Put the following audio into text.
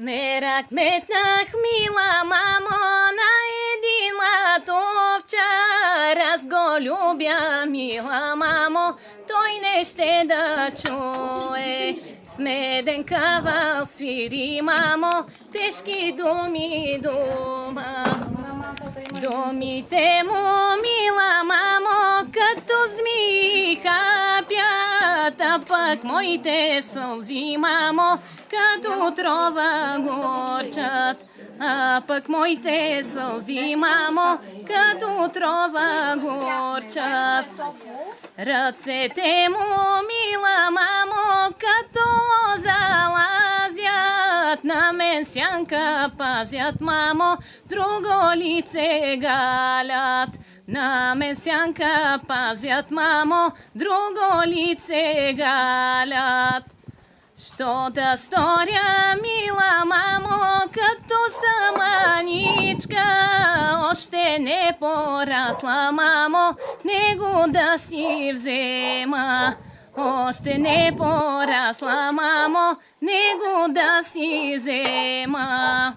Не рак метнах, мила мамо, на един латовчар. Аз любя, мила мамо, той не ще да чуе. Смеден кавал свири, мамо, тежки думи дума. Думите му, мила хапят, а пък моите сълзи, мамо, като отрова горчат. А пък моите сълзи, мамо, като отрова горчат. Ръцете му, мила на мен сянка пазят, мамо, друго лице галят. На мен сянка пазят, мамо, друго лице галят. Що да сторя, мила мамо, като саманичка, още не порасла, мамо, него да си взема. Още не порасла, мамо, него да си взема.